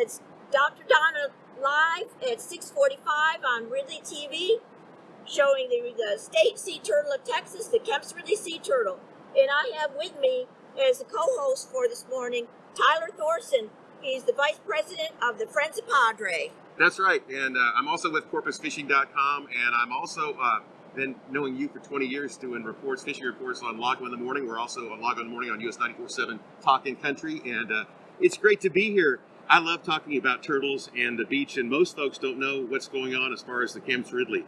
It's Dr. Donna live at 6:45 on Ridley TV, showing the, the state sea turtle of Texas, the Kemp's Ridley sea turtle. And I have with me as a co-host for this morning Tyler Thorson. He's the vice president of the Friends of Padre. That's right, and uh, I'm also with CorpusFishing.com, and I'm also uh, been knowing you for 20 years doing reports, fishing reports on Lago in the Morning. We're also on Lago in the Morning on US 94.7 Talking Country, and uh, it's great to be here. I love talking about turtles and the beach, and most folks don't know what's going on as far as the Kemp's Ridley.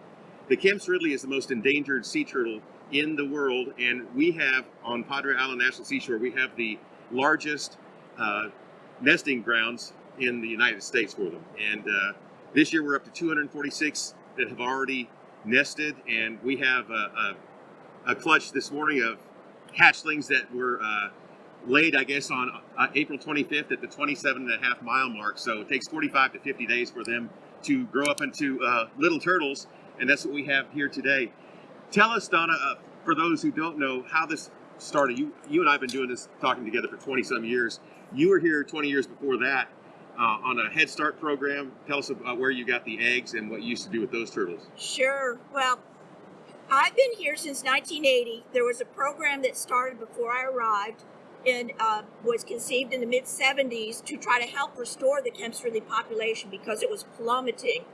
The Kemp's Ridley is the most endangered sea turtle in the world, and we have on Padre Island National Seashore, we have the largest uh, nesting grounds in the United States for them. And uh, this year we're up to 246 that have already nested, and we have a, a, a clutch this morning of hatchlings that were uh, laid, I guess, on uh, April 25th at the 27 and a half mile mark. So it takes 45 to 50 days for them to grow up into uh, little turtles, and that's what we have here today. Tell us, Donna, uh, for those who don't know, how this started. You, you and I have been doing this, talking together for 20 some years. You were here 20 years before that uh, on a Head Start program. Tell us about where you got the eggs and what you used to do with those turtles. Sure. Well, I've been here since 1980. There was a program that started before I arrived and uh, was conceived in the mid 70s to try to help restore the Kemp's Ridley population because it was plummeting,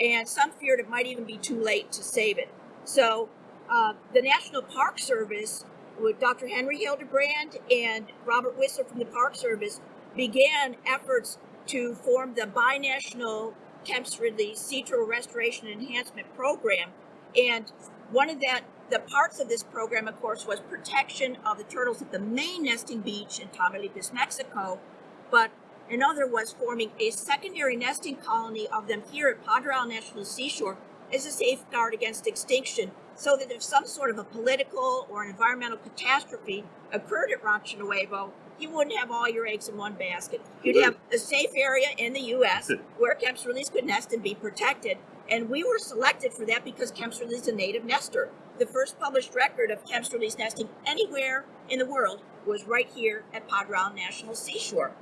and some feared it might even be too late to save it. So, uh, the National Park Service, with Dr. Henry Hildebrand and Robert Whistler from the Park Service, began efforts to form the binational Kemp's Ridley Sea Turtle Restoration Enhancement Program. And one of that the parts of this program, of course, was protection of the turtles at the main nesting beach in Tamaulipas, Mexico, but another was forming a secondary nesting colony of them here at Padre Island National Seashore as a safeguard against extinction, so that if some sort of a political or an environmental catastrophe occurred at Rancho Nuevo, you wouldn't have all your eggs in one basket. You'd have a safe area in the U.S. where Kemp's Ridley's could nest and be protected. And we were selected for that because Kemp's Ridley is a native nester. The first published record of Kemp's Ridley's nesting anywhere in the world was right here at Island National Seashore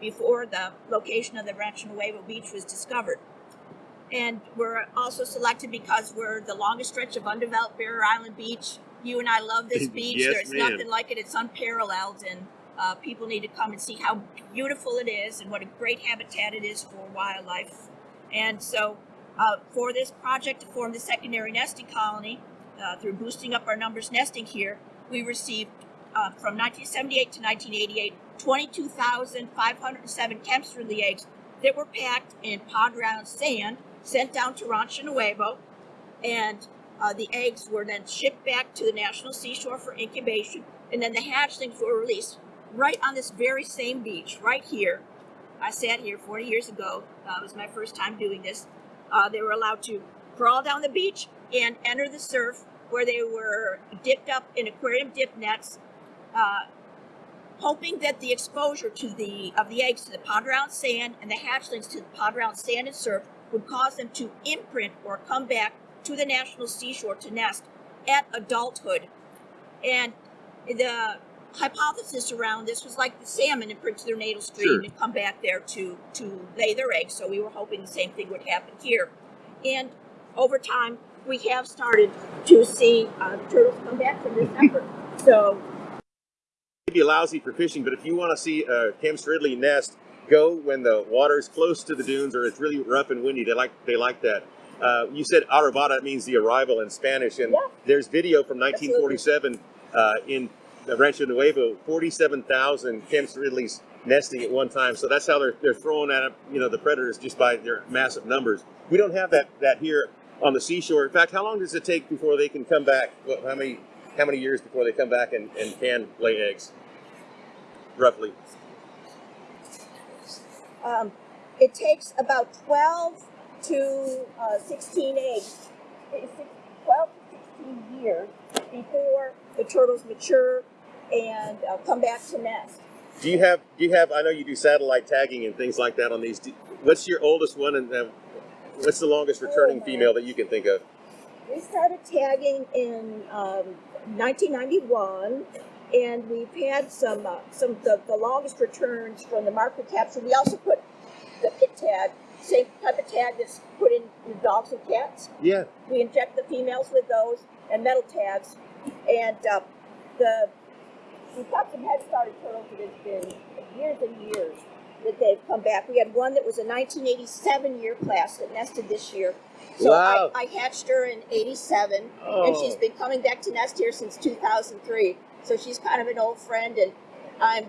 before the location of the Rancho Nuevo Beach was discovered. And we're also selected because we're the longest stretch of undeveloped Barrier Island Beach. You and I love this beach. Yes, There's ma'am. nothing like it. It's unparalleled, and uh, people need to come and see how beautiful it is and what a great habitat it is for wildlife. And so, uh, for this project to form the secondary nesting colony, uh, through boosting up our numbers nesting here, we received uh, from 1978 to 1988 22,507 Kemp's Ridley eggs that were packed in Padre Island sand, sent down to Rancho Nuevo, and uh, the eggs were then shipped back to the National Seashore for incubation, and then the hatchlings were released right on this very same beach, right here. I sat here 40 years ago. It was my first time doing this. Uh, they were allowed to crawl down the beach and enter the surf where they were dipped up in aquarium dip nets, uh, hoping that the exposure to the of the eggs to the Padre Island sand and the hatchlings to the Padre Island sand and surf would cause them to imprint or come back to the national seashore to nest at adulthood. And the hypothesis around this was like the salmon imprint to their natal stream Sure. and come back there to to lay their eggs. So we were hoping the same thing would happen here. And over time, we have started to see uh, turtles come back from this effort. So be lousy for fishing, but if you want to see a Kemp's Ridley nest, go when the water is close to the dunes or it's really rough and windy. They like they like that. Uh, you said arribada means the arrival in Spanish, and Yeah. there's video from 1947 uh, in Rancho Nuevo, 47,000 Kemp's Ridleys nesting at one time. So that's how they're they're throwing at you know the predators just by their massive numbers. We don't have that that here on the seashore. In fact, how long does it take before they can come back? What, how many how many years before they come back and, and can lay eggs? Roughly. um, it takes about 12 to uh, 16 eggs, eh, 12 to 16 years before the turtles mature and uh, come back to nest. Do you have do you have I know you do satellite tagging and things like that on these. Do, what's your oldest one and uh, what's the longest returning Oh, female that you can think of? We started tagging in um, 1991, and we've had some uh, some the, the longest returns from the mark recapture. We also put the pit tag, same type of tag that's put in dogs and cats. Yeah. We inject the females with those and metal tags, and uh, the we've got some head started turtles that has been years and years that they've come back. We had one that was a 1987 year class that nested this year. So Wow. I, I hatched her in 87, and Oh. she's been coming back to nest here since 2003. So she's kind of an old friend, and I'm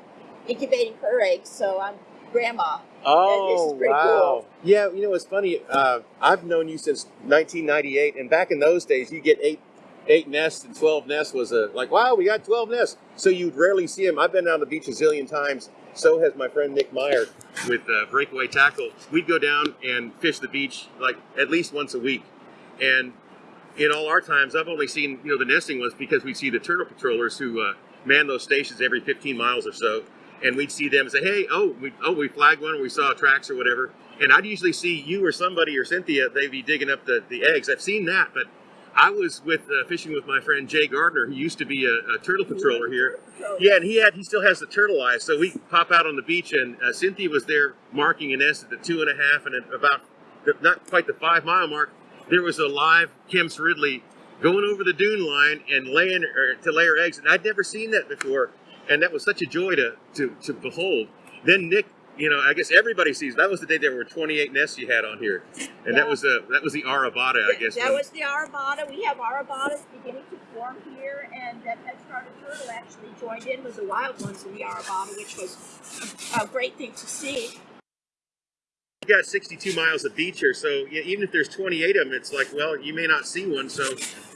incubating her eggs. So I'm grandma. Oh, this is pretty wow. cool. Yeah, you know, it's funny. Uh, I've known you since 1998, and back in those days, you get eight eight nests and 12 nests was a like, wow, we got 12 nests. So you'd rarely see them. I've been down the beach a zillion times. So has my friend Nick Meyer with uh, Breakaway Tackle. We'd go down and fish the beach like at least once a week. And in all our times, I've only seen, you know, the nesting was because we'd see the turtle patrollers who uh, man those stations every 15 miles or so. And we'd see them and say, hey, oh, we, oh, we flagged one or we saw tracks or whatever. And I'd usually see you or somebody or Cynthia, they'd be digging up the, the eggs. I've seen that, but I was with uh, fishing with my friend Jay Gardner, who used to be a, a turtle patroller here. Yeah, and he had he still has the turtle eyes. So we pop out on the beach, and uh, Cynthia was there marking a nest at the two and a half, and about the, not quite the five mile mark, there was a live Kemp's Ridley going over the dune line and laying or, to lay her eggs, and I'd never seen that before, and that was such a joy to to, to behold. Then Nick. You know, I guess everybody sees. That was the day there were 28 nests you had on here, and that was uh, that was the arribada, I guess. That was the arribada. We have arribadas beginning to form here, and that head started turtle actually joined in with the wild ones in the arribada, which was a, a great thing to see. We got 62 miles of beach here, so yeah, even if there's 28 of them, it's like, well, you may not see one. So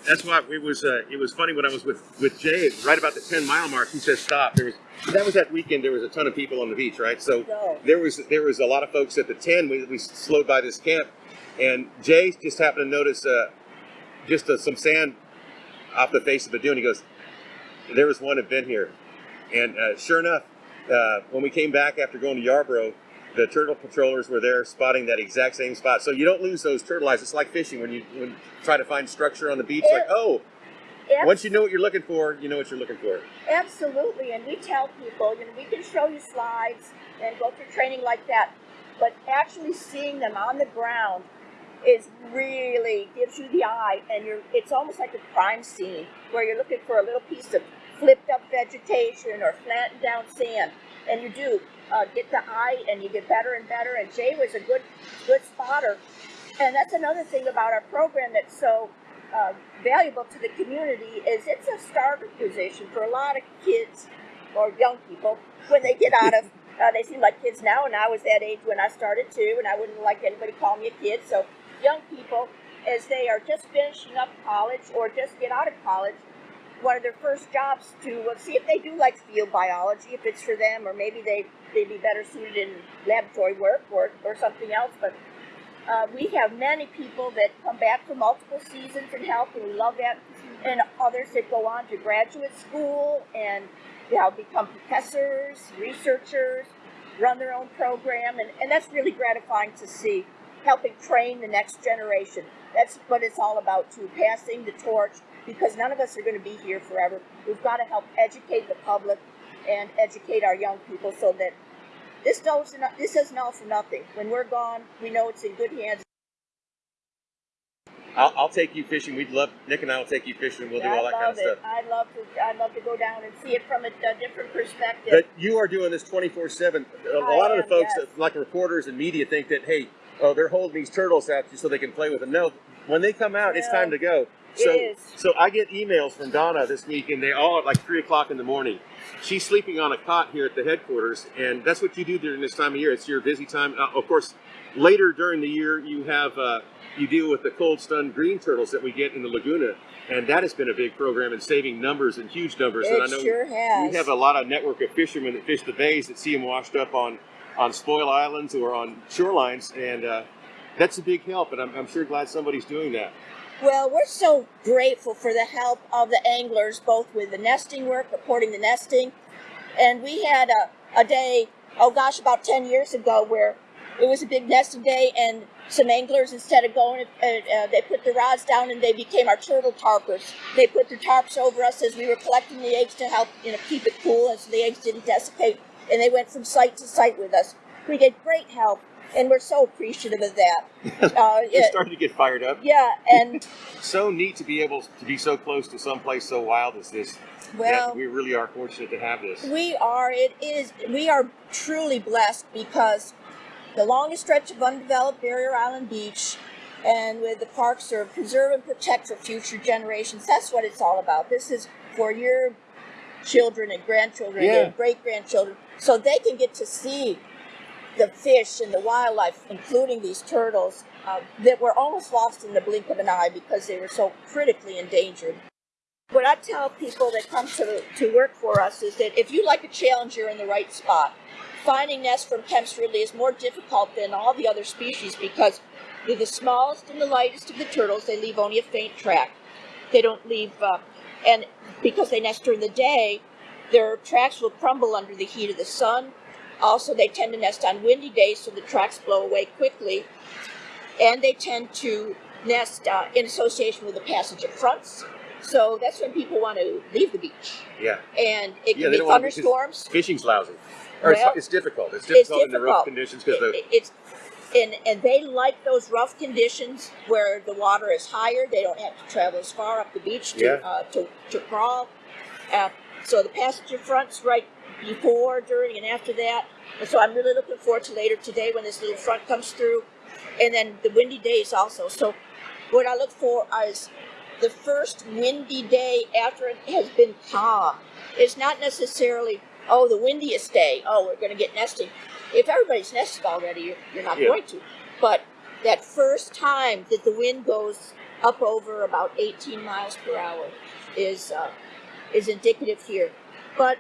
that's why it was. Uh, it was funny when I was with with Jay, right about the 10 mile mark. He says stop. There was that was that weekend. There was a ton of people on the beach, right? So there was there was a lot of folks at the 10. We, we slowed by this camp, and Jay just happened to notice uh, just uh, some sand off the face of the dune. He goes, there was one had been here, and uh, sure enough, uh, when we came back after going to Yarborough, the turtle patrollers were there spotting that exact same spot. So you don't lose those turtle eyes. It's like fishing when you when you try to find structure on the beach. Like, oh, Ab- once you know what you're looking for, you know what you're looking for. absolutely, and we tell people, you know, we can show you slides and go through training like that, but actually seeing them on the ground is really gives you the eye, and you're. It's almost like a crime scene where you're looking for a little piece of flipped up vegetation or flattened down sand, and you do uh, get the eye, and you get better and better. And Jay was a good, good spotter, and that's another thing about our program that's so uh, valuable to the community is it's a starter position for a lot of kids or young people when they get out of. Uh, they seem like kids now, and I was that age when I started too, and I wouldn't like anybody call me a kid. So young people, as they are just finishing up college or just get out of college, one of their first jobs to uh, see if they do like field biology, if it's for them, or maybe they they'd be better suited in laboratory work or, or something else. But uh, we have many people that come back for multiple seasons and help, and we love that. And others that go on to graduate school and you know, become professors, researchers, run their own program, and, and that's really gratifying to see. Helping train the next generation. That's what it's all about, too, passing the torch, because none of us are going to be here forever. We've got to help educate the public and educate our young people so that this doesn't this all for nothing. When we're gone, we know it's in good hands. I'll, I'll take you fishing. We'd love Nick and I will take you fishing. We'll do I all that kind of it. stuff. I love to I love to go down and see it from a, a different perspective. But you are doing this 24 7. A I lot of the folks, yes. that, like reporters and media, think that, hey, oh, they're holding these turtles out so they can play with them. No, when they come out, it's time to go. It So, so I get emails from Donna this week, and they all at like 3 o'clock in the morning. She's sleeping on a cot here at the headquarters, and that's what you do during this time of year. It's your busy time. Uh, of course, later during the year, you have. Uh, you deal with the cold stunned green turtles that we get in the Laguna, and that has been a big program in saving numbers and huge numbers. and I it know sure has. we have a lot of network of fishermen that fish the bays that see them washed up on on spoil islands or on shorelines, and uh, that's a big help. And I'm, I'm sure glad somebody's doing that. Well, we're so grateful for the help of the anglers, both with the nesting work, reporting the nesting. And we had a, a day, oh gosh, about 10 years ago, where it was a big nesting day, and some anglers instead of going, uh, uh, they put the rods down and they became our turtle tarpers. They put their tarps over us as we were collecting the eggs to help you know keep it cool, and so the eggs didn't desiccate. And they went from site to site with us. We get great help, and we're so appreciative of that. Uh, You're yeah, starting to get fired up. yeah, and So neat to be able to be so close to someplace so wild as this. well, we really are fortunate to have this. We are. It is. We are truly blessed because the longest stretch of undeveloped Barrier Island Beach, and with the park serve, preserve and protect for future generations. That's what it's all about. This is for your children and grandchildren Yeah. and great grandchildren, so they can get to see the fish and the wildlife, including these turtles, uh, that were almost lost in the blink of an eye because they were so critically endangered. What I tell people that come to, to work for us is that if you like a challenge, you're in the right spot. Finding nests from Kemp's Ridley is more difficult than all the other species because they're the smallest and the lightest of the turtles. They leave only a faint track. They don't leave, uh, and because they nest during the day, their tracks will crumble under the heat of the sun. Also, they tend to nest on windy days, so the tracks blow away quickly. And they tend to nest uh, in association with the passage of fronts. So that's when people want to leave the beach. Yeah. And it Yeah, can be thunderstorms. Fishing's lousy. Or Well, it's, it's difficult. It's difficult in the rough conditions because It- it's and and they like those rough conditions where the water is higher. They don't have to travel as far up the beach to Yeah. uh, to, to crawl. Uh, so the passenger fronts right before, during, and after that. And so I'm really looking forward to later today when this little front comes through, and then the windy days also. So what I look for is the first windy day after it has been calm. It's not necessarily oh the windiest day. Oh we're going to get nesting. If everybody's nested already, you're, you're not Yeah. going to. But that first time that the wind goes up over about 18 miles per hour is uh, is indicative here. But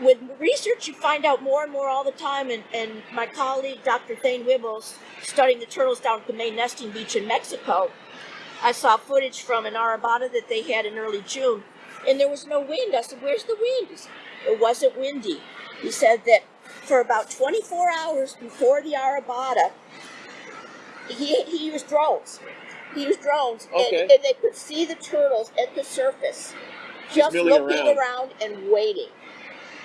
with research, you find out more and more all the time. And, and my colleague, Dr. Thane Wibbels, studying the turtles down at the main nesting beach in Mexico, I saw footage from an arribada that they had in early June, and there was no wind. I said, Where's the wind? Said, It wasn't windy. He said that for about 24 hours before the arribada, he, he used drones. He used drones, Okay. and, and they could see the turtles at the surface, just looking around. around and waiting.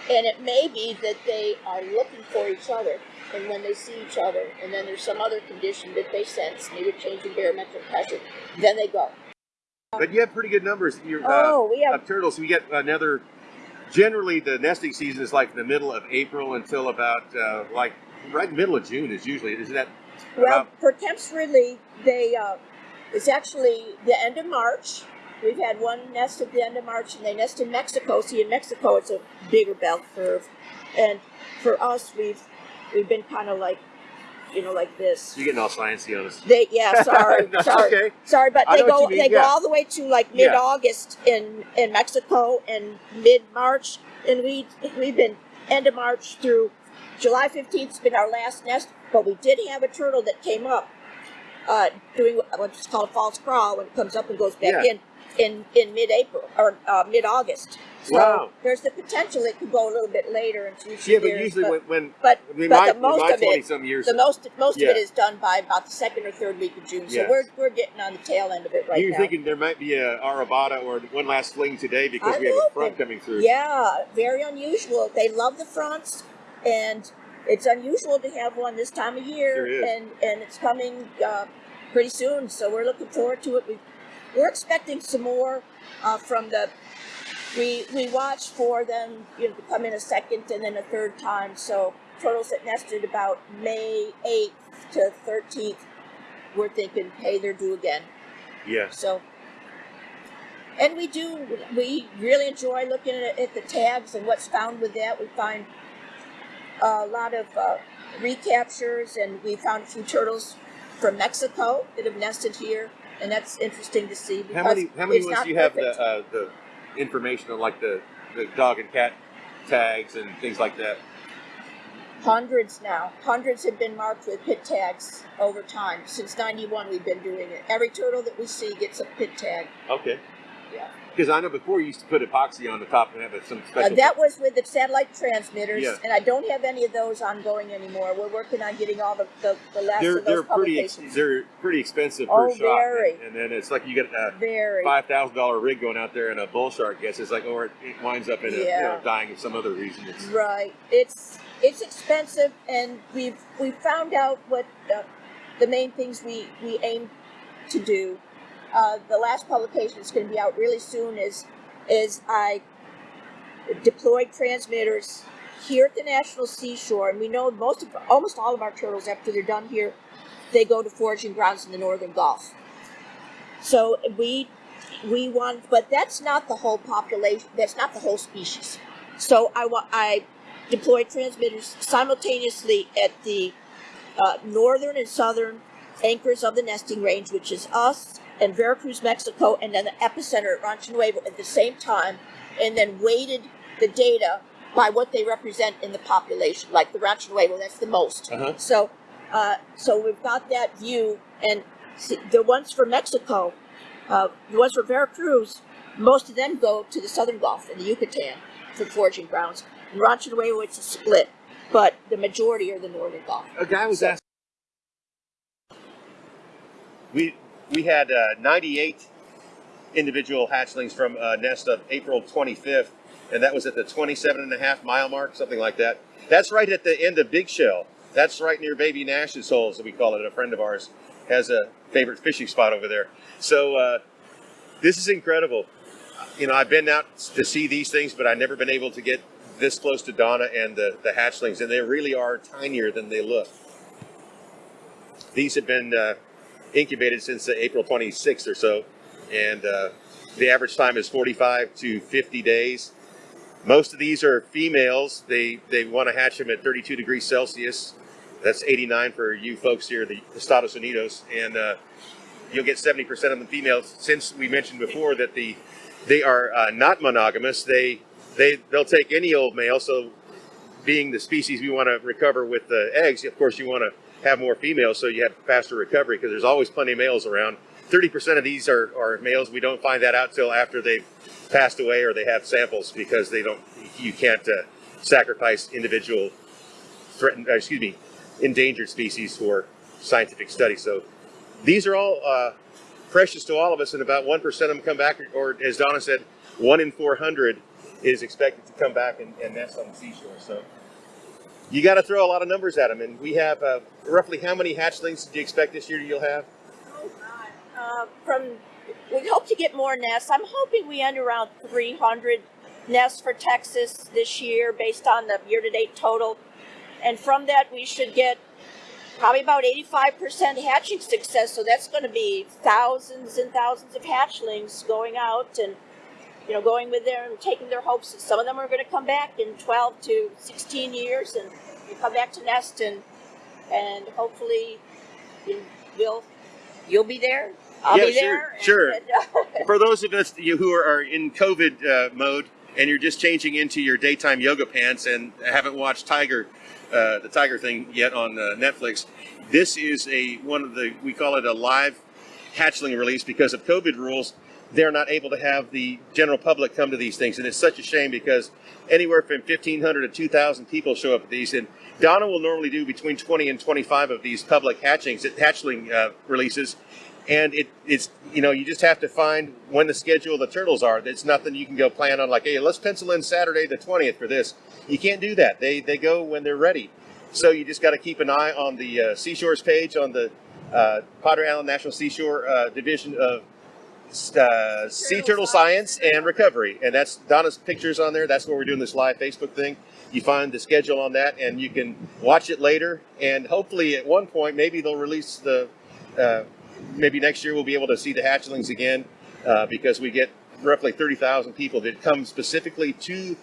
And it may be that they are looking for each other, and when they see each other, and then there's some other condition that they sense, maybe changing barometric pressure, then they go. But you have pretty good numbers. You're, Oh, we uh, have of turtles. We get another. Generally, the nesting season is like the middle of April until about uh, like right middle of June is usually. Is that Well, about- for Kemp's Ridley, they uh, it's actually the end of March. We've had one nest at the end of March, and they nest in Mexico. See, in Mexico, it's a bigger bell curve, and for us, we've we've been kind of like, you know, like this. you're getting all sciencey on us? They yeah, sorry, That's sorry, okay. sorry, but I they go they go all the way to like mid August in in Mexico and mid March, and we we've been end of March through July fifteenth has been our last nest, but we did have a turtle that came up uh, doing what's called a false crawl when it comes up and goes back Yeah. in in in mid April or uh, mid August. So Wow. there's the potential it could go a little bit later in future Yeah, but years. usually but, when, when but, I mean, but my, the most my of it 20 some years, the most most Yeah. of it is done by about the second or third week of June. So Yes. we're we're getting on the tail end of it right you're now. thinking there might be a arribada or one last fling today because I'm we have a front coming through. Yeah, very unusual. They love the fronts, and it's unusual to have one this time of year, Sure is. and and it's coming uh, pretty soon. So we're looking forward to it. We we're expecting some more uh, from the. We we watch for them, you know, to come in a second and then a third time. So turtles that nested about May eighth to thirteenth, we're thinking, hey, they're due again. Yes. So, and we do, we really enjoy looking at, at the tags and what's found with that. We find a lot of uh, recaptures, and we found a few turtles from Mexico that have nested here, and that's interesting to see. How many how many ones do you have the uh, the information on like the the dog and cat tags and things like that? Hundreds now. Hundreds have been marked with pit tags over time. Since '91, we've been doing it. Every turtle that we see gets a pit tag. Okay. yeah. Because I know before you used to put epoxy on the top and have some Uh, that was with the satellite transmitters, Yeah. and I don't have any of those ongoing anymore. We're working on getting all the, the, the last they're of they're those pretty ex- they're pretty expensive per Oh, shot, very. and, and then it's like you get a Very. five thousand dollar rig going out there and a bull shark gets it's like or it winds up in a, you know, dying of some other reason. It's, Right. It's it's expensive, and we've we found out what uh, the main things we we aim to do. Uh, the last publication is going to be out really soon. Is is I deployed transmitters here at the National Seashore, and we know most of almost all of our turtles after they're done here, they go to foraging grounds in the northern Gulf. So we we want, but that's not the whole population. That's not the whole species. So I I deployed transmitters simultaneously at the uh, northern and southern anchors of the nesting range, which is us and Veracruz, Mexico, and then the epicenter at Rancho Nuevo at the same time, and then weighted the data by what they represent in the population. Like the Rancho Nuevo, that's the most. Uh-huh. So, uh, so we've got that view, and see, the ones for Mexico, uh, the ones for Veracruz, most of them go to the southern Gulf and the Yucatan for foraging grounds. In Rancho Nuevo, it's a split, but the majority are the northern Gulf. a guy was So- asking. We we had uh, 98 individual hatchlings from a nest of April 25th, and that was at the 27 and a half mile mark, something like that. That's right at the end of Big Shell. That's right near Baby Nash's holes, we call it. A friend of ours has a favorite fishing spot over there. So uh, this is incredible. You know, I've been out to see these things, but I've never been able to get this close to Donna and the, the hatchlings, and they really are tinier than they look. These have been uh, incubated since uh, April 26th or so, and uh, the average time is 45 to 50 days. Most of these are females. They they want to hatch them at 32 degrees Celsius. That's 89 for you folks here, the Estados Unidos, and uh, you'll get 70% of the females. Since we mentioned before that the they are uh, not monogamous, they they they'll take any old male. So, being the species we want to recover with the eggs, of course, you want to have more females so you have faster recovery because there's always plenty of males around. 30% of these are, are males. We don't find that out till after they've passed away or they have samples because they don't. You can't uh, sacrifice individual threatened, uh, excuse me, endangered species for scientific study. So these are all uh, precious to all of us, and about one percent of them come back, or as Donna said, one in 400 is expected to come back and, and nest on the seashore. So you got to throw a lot of numbers at them, and we have uh, roughly how many hatchlings do you expect this year you'll have? Oh God! Uh, from we hope to get more nests. I'm hoping we end around 300 nests for Texas this year, based on the year-to-date total. And from that, we should get probably about 85% hatching success. So that's going to be thousands and thousands of hatchlings going out and you know going with them and taking their hopes. Some of them are going to come back in 12 to 16 years and come back to nest and and hopefully you will you'll be there. I'll Yeah, be sure, there. sure. and, uh, For those of us you who are in COVID uh, mode and you're just changing into your daytime yoga pants and haven't watched Tiger, uh, the Tiger thing yet on uh, Netflix, this is a one of the we call it a live hatchling release because of COVID rules. They're not able to have the general public come to these things, and it's such a shame because anywhere from 1,500 to 2,000 people show up at these. And Donna will normally do between 20 and 25 of these public hatchings, hatchling uh, releases and it, it's you know you just have to find when the schedule of the turtles are. It's nothing you can go plan on like, hey, let's pencil in Saturday the twentieth for this. You can't do that. They they go when they're ready. So you just got to keep an eye on the uh, Seashores page on the uh, Padre Island National Seashore uh, Division of uh, Sea Turtle Science and Recovery, and that's Donna's pictures on there. That's where we're doing this live Facebook thing. You find the schedule on that, and you can watch it later. And hopefully, at one point, maybe they'll release the uh, maybe next year we'll be able to see the hatchlings again uh, because we get roughly 30,000 people that come specifically to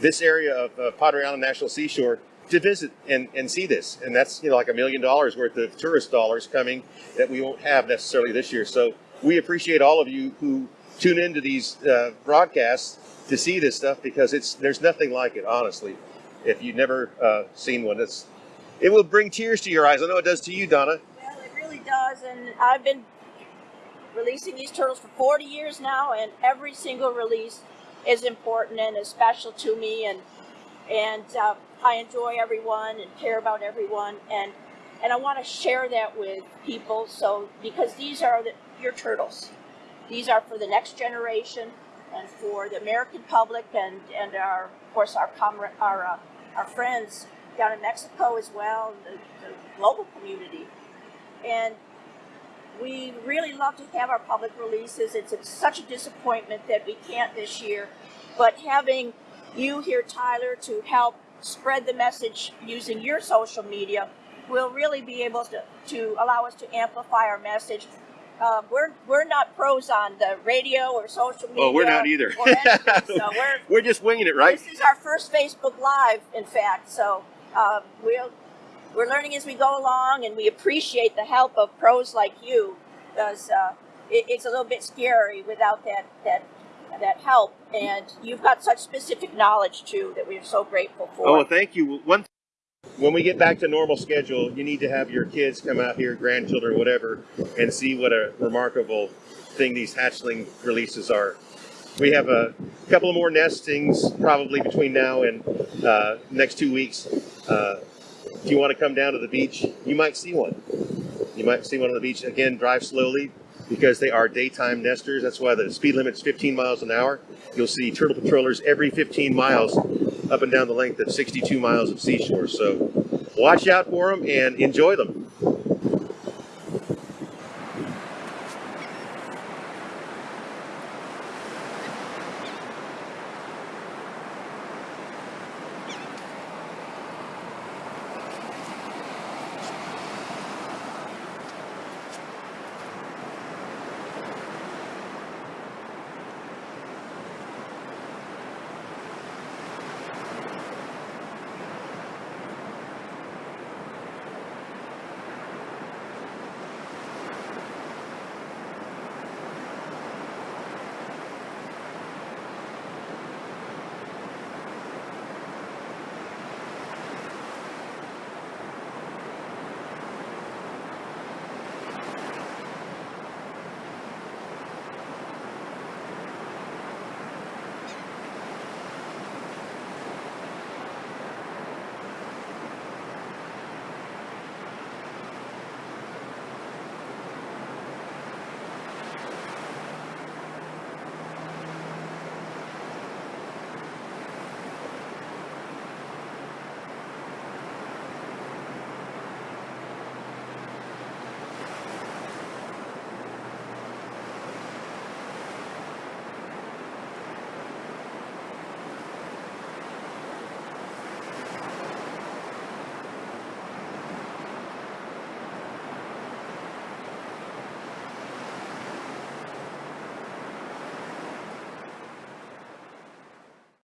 this area of uh, Padre Island National Seashore to visit and, and see this. And that's, you know, like a million dollars worth of tourist dollars coming that we won't have necessarily this year. So we appreciate all of you who tune into these uh, broadcasts to see this stuff because it's there's nothing like it, honestly. If you've never uh, seen one, it's it will bring tears to your eyes. I know it does to you, Donna. Well, it really does, and I've been releasing these turtles for 40 years now, and every single release is important and is special to me. And and uh, I enjoy everyone and care about everyone, and and I want to share that with people. So because these are the, your turtles, these are for the next generation and for the American public and and our of course our comrade our uh, our friends down in Mexico as well, the, the global community, and we really love to have our public releases. It's, it's such a disappointment that we can't this year, but having you here, Tyler, to help spread the message using your social media will really be able to, to allow us to amplify our message. Uh, we're we're not pros on the radio or social media. Oh, we're not either. anything, so we're We're just winging it, right? this is our first Facebook Live, in fact. So um, we'll we're learning as we go along, and we appreciate the help of pros like you, because uh, it, it's a little bit scary without that that that help. And you've got such specific knowledge too that we're so grateful for. Oh, well, thank you. One, when we get back to normal schedule, you need to have your kids come out here, grandchildren, whatever, and see what a remarkable thing these hatchling releases are. We have a couple of more nestings probably between now and uh, next two weeks. Uh, if you want to come down to the beach, you might see one. You might see one on the beach. Again, drive slowly because they are daytime nesters. That's why the speed limit is 15 miles an hour. You'll see turtle patrollers every 15 miles up and down the length of 62 miles of seashore. So watch out for them and enjoy them.